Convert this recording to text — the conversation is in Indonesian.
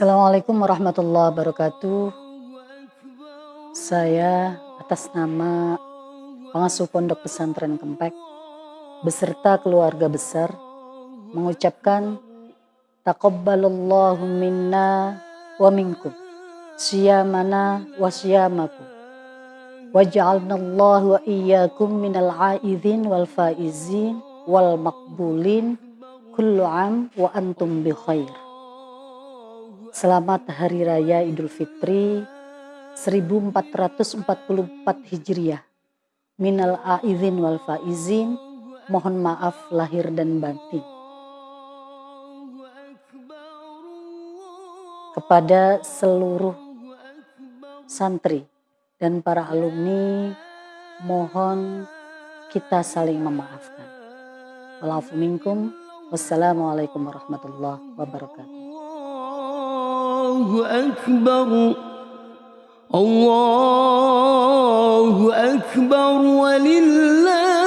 Assalamualaikum warahmatullahi wabarakatuh. Saya atas nama pengasuh Pondok Pesantren Kempek beserta keluarga besar mengucapkan taqabbalallahu minna wa minkum siyamana wa siyamakum waj'alna Allah wa iyyakum minal aidin wal faizin wal makbulin kullu am wa antum bi khair Selamat Hari Raya Idul Fitri 1444 Hijriah. Minal aizin wal faizin, mohon maaf lahir dan batin. Kepada seluruh santri dan para alumni, mohon kita saling memaafkan. Wassalamualaikum warahmatullahi wabarakatuh. الله أكبر. الله أكبر ولله